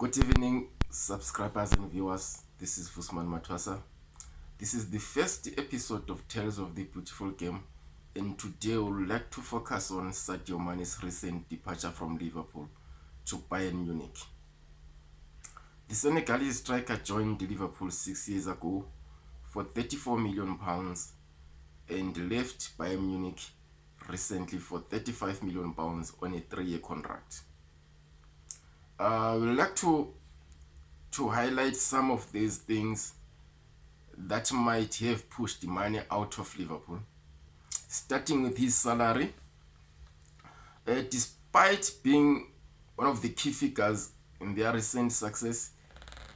good evening subscribers and viewers this is fusman matwasa this is the first episode of tales of the beautiful game and today we'll like to focus on sadio mani's recent departure from liverpool to bayern munich the senegalese striker joined liverpool six years ago for 34 million pounds and left bayern munich recently for 35 million pounds on a three-year contract uh, would like to to highlight some of these things that might have pushed money out of liverpool starting with his salary uh, despite being one of the key figures in their recent success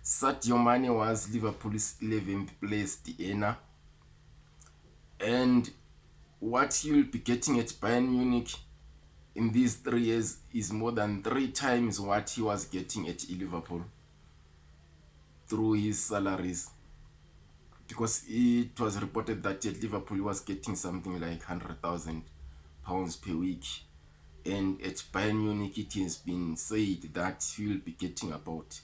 satyo money was liverpool's 11th place diana and what you'll be getting at bion munich in these three years is more than three times what he was getting at Liverpool through his salaries because it was reported that at Liverpool he was getting something like 100,000 pounds per week and at Bayern Munich it has been said that he will be getting about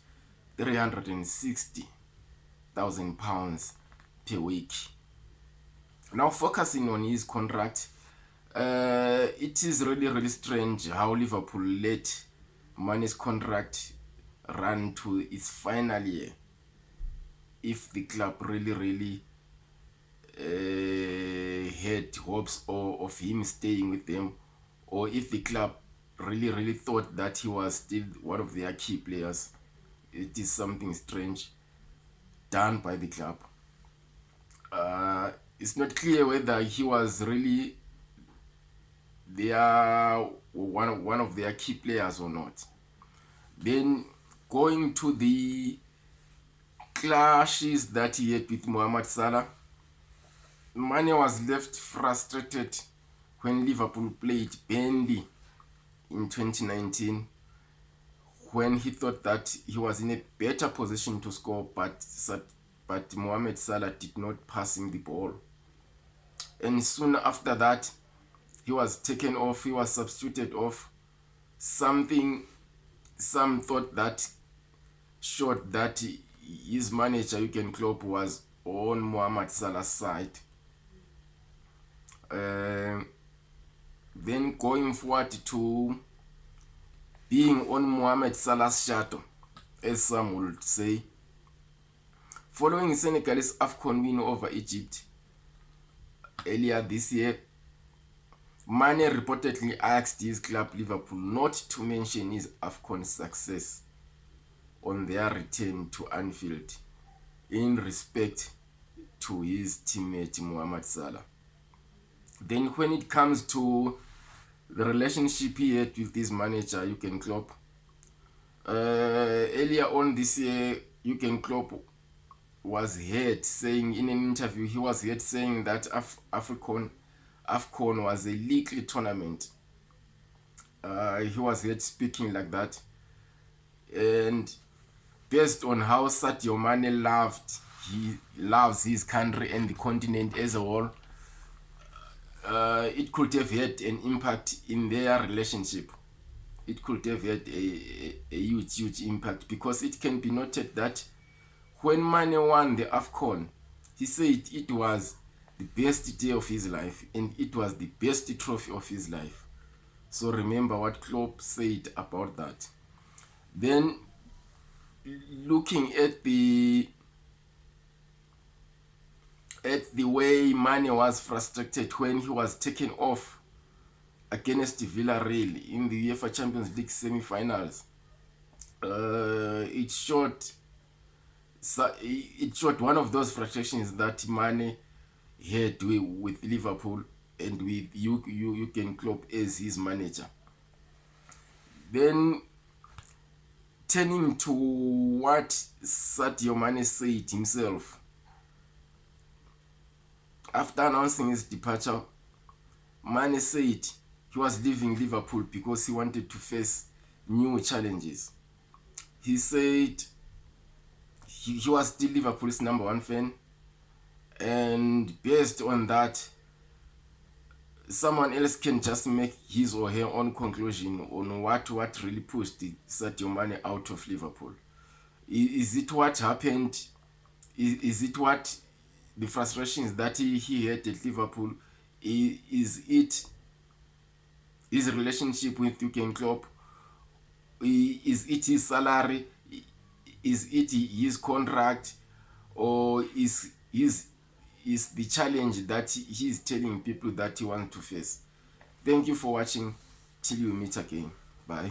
360,000 pounds per week now focusing on his contract uh, it is really, really strange how Liverpool let Mane's contract run to its final year. If the club really, really uh, had hopes or of him staying with them, or if the club really, really thought that he was still one of their key players, it is something strange done by the club. Uh, it's not clear whether he was really they are one of one of their key players or not then going to the clashes that he had with muhammad salah money was left frustrated when liverpool played bandy in 2019 when he thought that he was in a better position to score but but muhammad salah did not passing the ball and soon after that he was taken off he was substituted off something some thought that showed that his manager you can club, was on Mohamed Salah's side uh, then going forward to being on Mohamed Salah's shadow as some would say following Senegal's AFCON win over Egypt earlier this year Mane reportedly asked his club Liverpool not to mention his AFCON success on their return to Anfield in respect to his teammate Muhammad Salah. Then, when it comes to the relationship he had with his manager, you can clop. Uh, earlier on this year, you can clop was heard saying in an interview he was heard saying that Af- AFCON. AFCON was a leaky tournament. Uh, he was yet speaking like that. And based on how Sadio Mane loved, he loves his country and the continent as a whole, uh, it could have had an impact in their relationship. It could have had a, a, a huge, huge impact because it can be noted that when Mane won the AFCON, he said it was the best day of his life and it was the best trophy of his life. So remember what Klopp said about that. Then looking at the at the way Mane was frustrated when he was taken off against Villarreal in the UEFA Champions League semi-finals. Uh, it showed so it showed one of those frustrations that Mane head with liverpool and with you, you, you can clop as his manager then turning to what sadio mane said himself after announcing his departure mane said he was leaving liverpool because he wanted to face new challenges he said he, he was still liverpool's number one fan and based on that someone else can just make his or her own conclusion on what what really pushed sadio mane out of liverpool is it what happened is it what the frustrations that he had at liverpool is it his relationship with yuken clop is it his salary is it his contract or is his is the challenge that he is telling people that he want to face thank you for watching till you meet again bye